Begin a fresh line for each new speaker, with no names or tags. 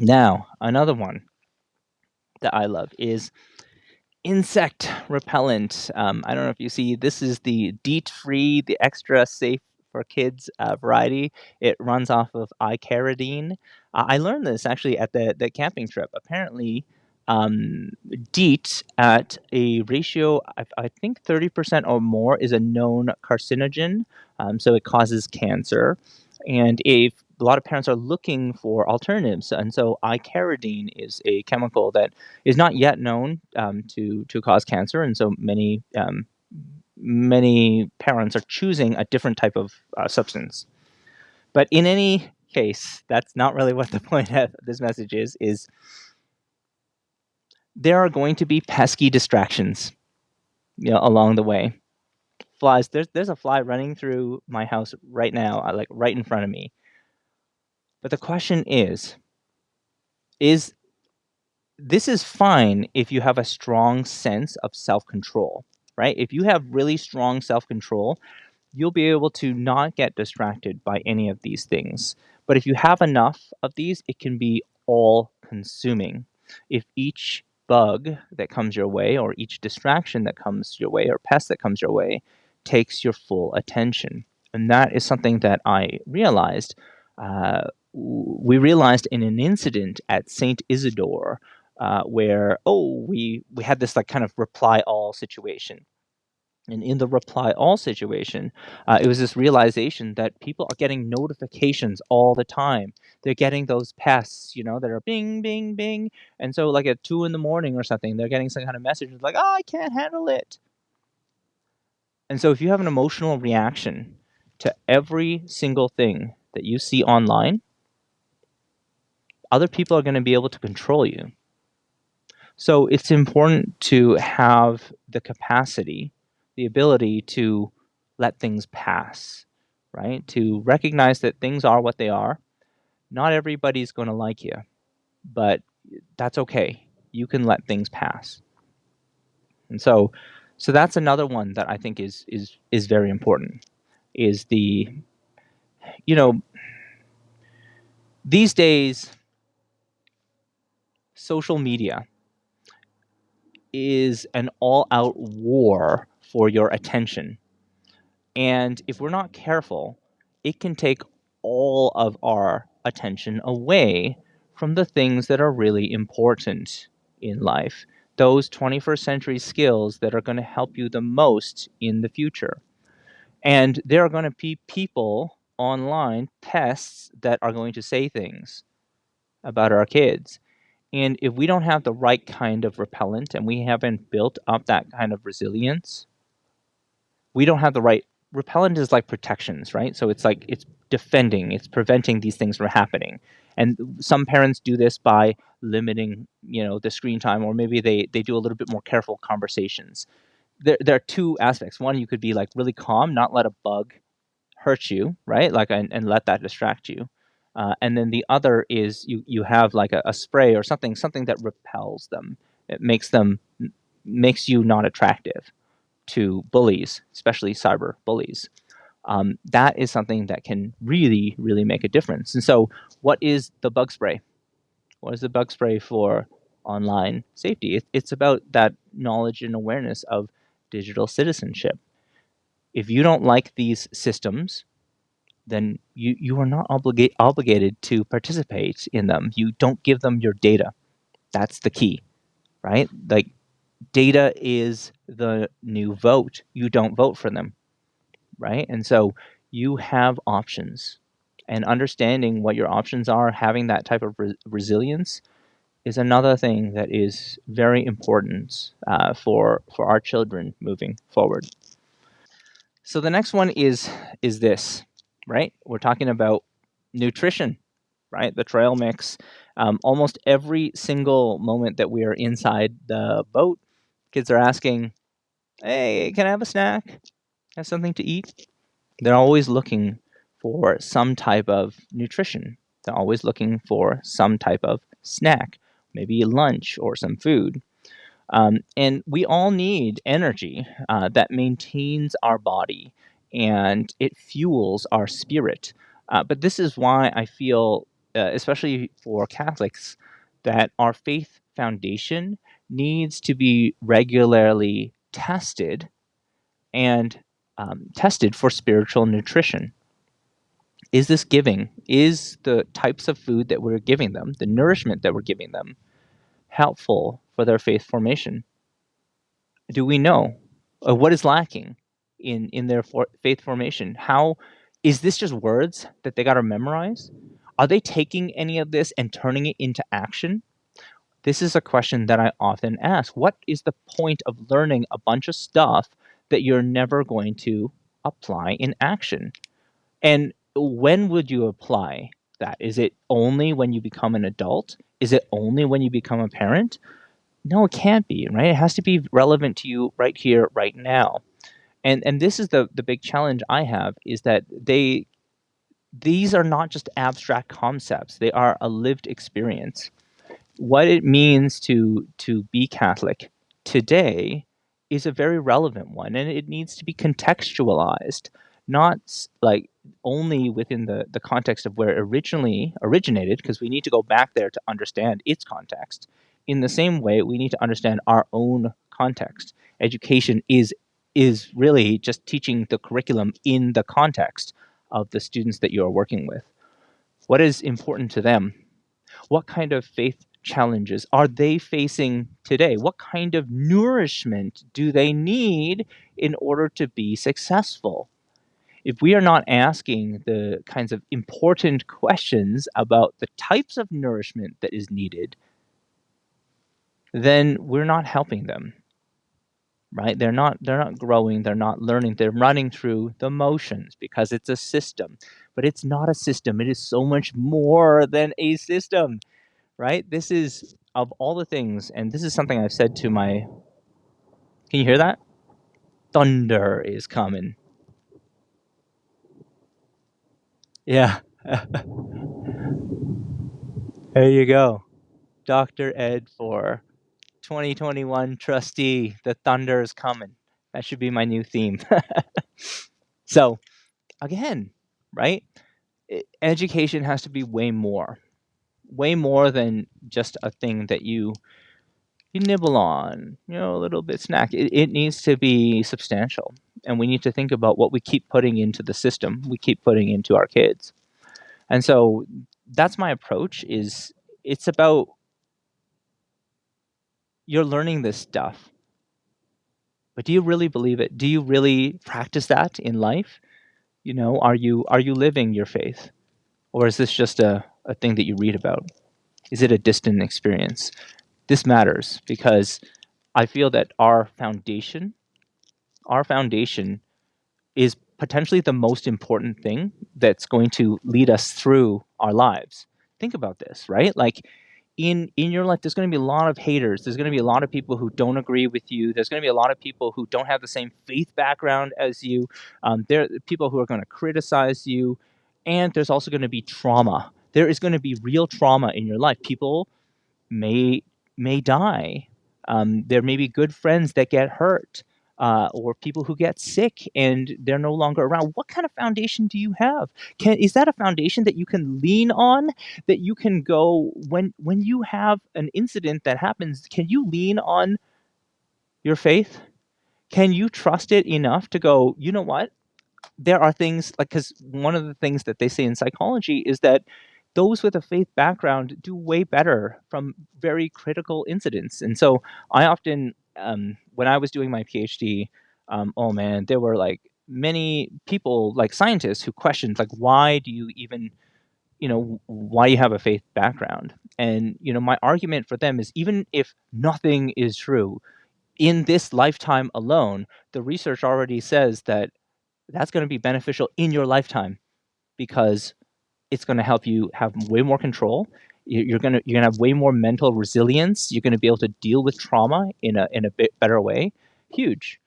Now, another one that I love is insect repellent. Um, I don't know if you see, this is the DEET free, the extra safe for kids uh, variety. It runs off of icaridin. Uh, I learned this actually at the, the camping trip. Apparently, um, DEET at a ratio, I, I think 30% or more, is a known carcinogen. Um, so it causes cancer. And if a lot of parents are looking for alternatives, and so icaridin is a chemical that is not yet known um, to to cause cancer, and so many um, many parents are choosing a different type of uh, substance. But in any case, that's not really what the point of this message is. Is there are going to be pesky distractions, you know, along the way. Flies. There's there's a fly running through my house right now, uh, like right in front of me. But the question is, is this is fine if you have a strong sense of self-control, right? If you have really strong self-control, you'll be able to not get distracted by any of these things. But if you have enough of these, it can be all consuming. If each bug that comes your way or each distraction that comes your way or pest that comes your way takes your full attention. And that is something that I realized uh, we realized in an incident at Saint Isidore uh, where oh we we had this like kind of reply all situation. And in the reply all situation uh, it was this realization that people are getting notifications all the time. They're getting those pests you know that are bing bing bing. And so like at two in the morning or something they're getting some kind of message like oh i can't handle it. And so if you have an emotional reaction to every single thing that you see online other people are going to be able to control you. So it's important to have the capacity, the ability to let things pass, right? To recognize that things are what they are. Not everybody's going to like you, but that's okay. You can let things pass. And so so that's another one that I think is is is very important is the you know these days social media is an all out war for your attention. And if we're not careful, it can take all of our attention away from the things that are really important in life, those 21st century skills that are going to help you the most in the future. And there are going to be people online, pests, that are going to say things about our kids. And if we don't have the right kind of repellent and we haven't built up that kind of resilience, we don't have the right repellent is like protections, right? So it's like it's defending, it's preventing these things from happening. And some parents do this by limiting, you know, the screen time, or maybe they they do a little bit more careful conversations. There there are two aspects. One, you could be like really calm, not let a bug hurt you, right? Like and, and let that distract you. Uh, and then the other is you, you have like a, a, spray or something, something that repels them. It makes them, makes you not attractive to bullies, especially cyber bullies. Um, that is something that can really, really make a difference. And so what is the bug spray? What is the bug spray for online safety? It, it's about that knowledge and awareness of digital citizenship. If you don't like these systems, then you, you are not obligate, obligated to participate in them. You don't give them your data. That's the key, right? Like data is the new vote. You don't vote for them, right? And so you have options and understanding what your options are, having that type of re resilience is another thing that is very important uh, for for our children moving forward. So the next one is is this right? We're talking about nutrition, right? The trail mix. Um, almost every single moment that we are inside the boat, kids are asking, hey, can I have a snack? Have something to eat? They're always looking for some type of nutrition. They're always looking for some type of snack, maybe lunch or some food. Um, and we all need energy uh, that maintains our body and it fuels our spirit. Uh, but this is why I feel uh, especially for Catholics, that our faith foundation needs to be regularly tested and um, tested for spiritual nutrition. Is this giving? Is the types of food that we're giving them, the nourishment that we're giving them, helpful for their faith formation? Do we know uh, what is lacking in in their for faith formation? How is this just words that they got to memorize? Are they taking any of this and turning it into action? This is a question that I often ask. What is the point of learning a bunch of stuff that you're never going to apply in action? And when would you apply that? Is it only when you become an adult? Is it only when you become a parent? No, it can't be, right? It has to be relevant to you right here, right now. And and this is the the big challenge I have is that they these are not just abstract concepts. They are a lived experience. What it means to to be Catholic today is a very relevant one and it needs to be contextualized, not like only within the, the context of where it originally originated, because we need to go back there to understand its context. In the same way, we need to understand our own context. Education is is really just teaching the curriculum in the context of the students that you are working with. What is important to them? What kind of faith challenges are they facing today? What kind of nourishment do they need in order to be successful? if we are not asking the kinds of important questions about the types of nourishment that is needed, then we're not helping them. Right? They're not they're not growing, they're not learning, they're running through the motions because it's a system. But it's not a system. It is so much more than a system. Right? This is of all the things, and this is something I've said to my Can you hear that? Thunder is coming. Yeah. there you go. Dr. Ed for 2021 trustee. The thunder is coming. That should be my new theme. so, again, right? Education has to be way more. Way more than just a thing that you you nibble on, you know, a little bit snack. It, it needs to be substantial and we need to think about what we keep putting into the system we keep putting into our kids and so that's my approach is it's about you're learning this stuff but do you really believe it? Do you really practice that in life? You know are you are you living your faith? Or is this just a, a thing that you read about? Is it a distant experience? This matters because i feel that our foundation our foundation is potentially the most important thing that's going to lead us through our lives. Think about this, right? Like in in your life there's going to be a lot of haters. There's going to be a lot of people who don't agree with you. There's going to be a lot of people who don't have the same faith background as you. Um, there are people who are going to criticize you and there's also going to be trauma. There is going to be real trauma in your life. People may may die. Um, there may be good friends that get hurt uh, or people who get sick and they're no longer around. What kind of foundation do you have? Can is that a foundation that you can lean on? That you can go when when you have an incident that happens? Can you lean on your faith? Can you trust it enough to go? You know what? There are things like because one of the things that they say in psychology is that those with a faith background do way better from very critical incidents. And so I often um, when I was doing my PhD, um, oh man, there were like many people, like scientists, who questioned like, why do you even, you know, why you have a faith background? And you know, my argument for them is even if nothing is true, in this lifetime alone, the research already says that that's going to be beneficial in your lifetime because it's going to help you have way more control you're gonna you're gonna have way more mental resilience. You're gonna be able to deal with trauma in a in a bit better way. Huge.